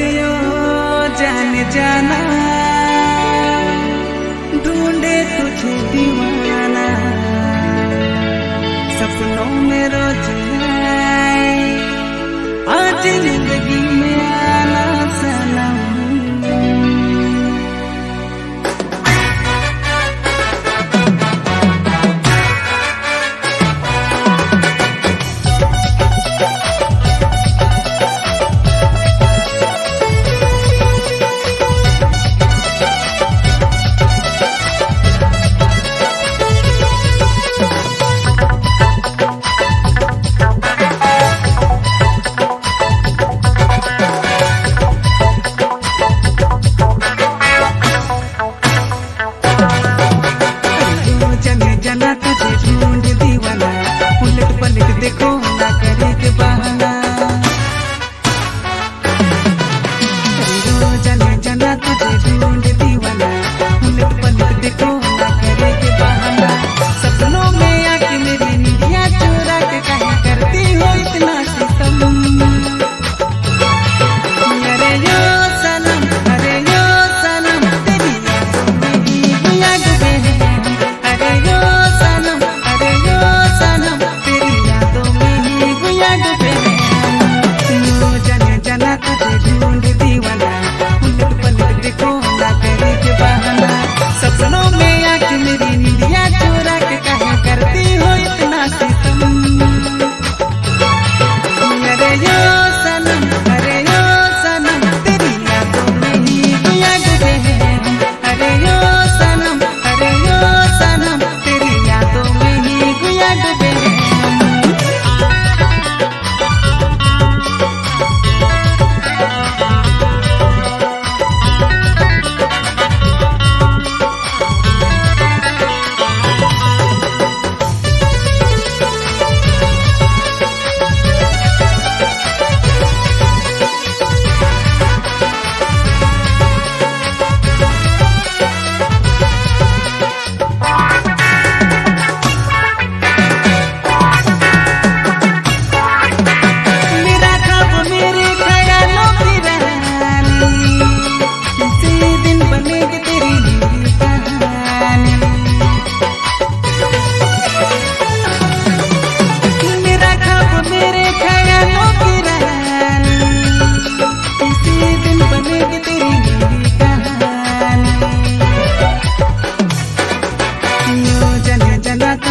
यो जाने जाना।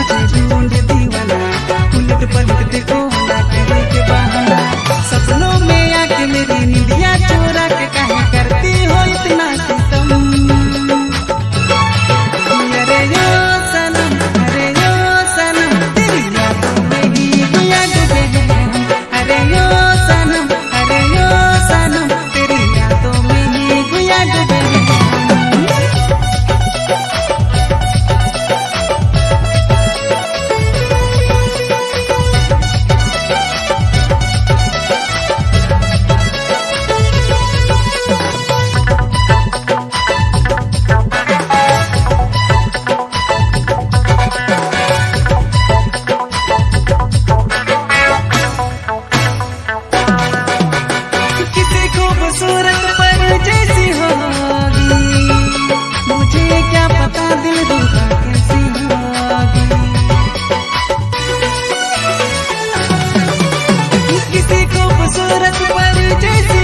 जना तुझे DJ C.